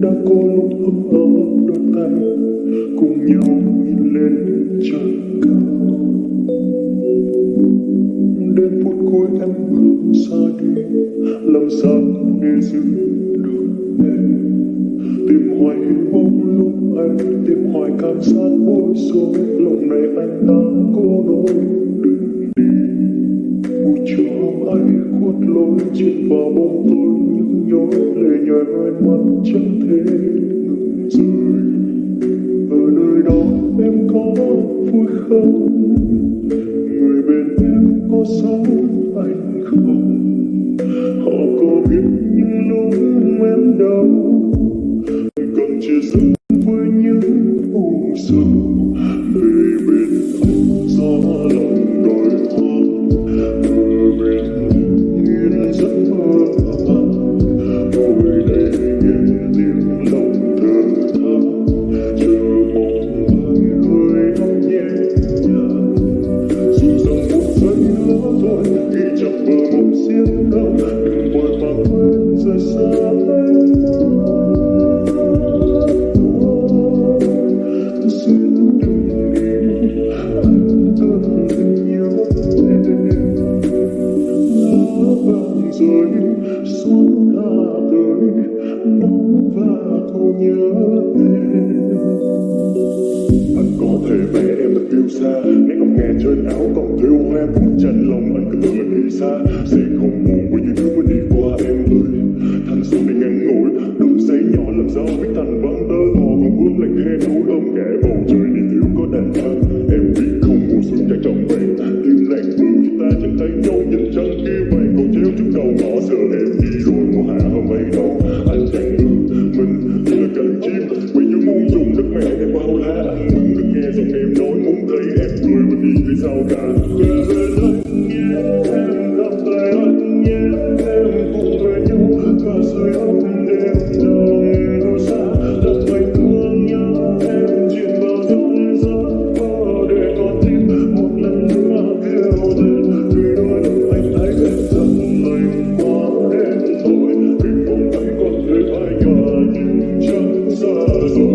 đã có lúc ấm ấm đôi tay cùng nhau nhìn lên trời cao. Đến phút cuối em bước xa đi, làm sao để giữ được em. Tìm hoài hy vọng lúc anh, tìm hoài cảm giác bối rối. Lòng này anh đã cô đôi buổi chiều ai khuất lối chìm vào bóng tối những nhói lệ nhòe hai mắt chẳng thể ngừng rơi ở nơi đó em có vui không người bên em có sống anh không họ có biết những lúc em đau cần chia sẻ với những u sầu bờ mộng đừng vội vàng quên rời xa anh xin đừng đi anh từng nhớ em lá vàng rơi xuân hạ tới nắng và cô nhớ em anh có thể vẽ em thật yêu xa nét ngọc ngà trên áo còn thiếu hoa cũng tranh lòng anh cứ tưởng mình đi xa cùng nước mẹ em bao lá cùng được nghe giọng em nói cũng thấy em cười mà nhìn thấy sao cả.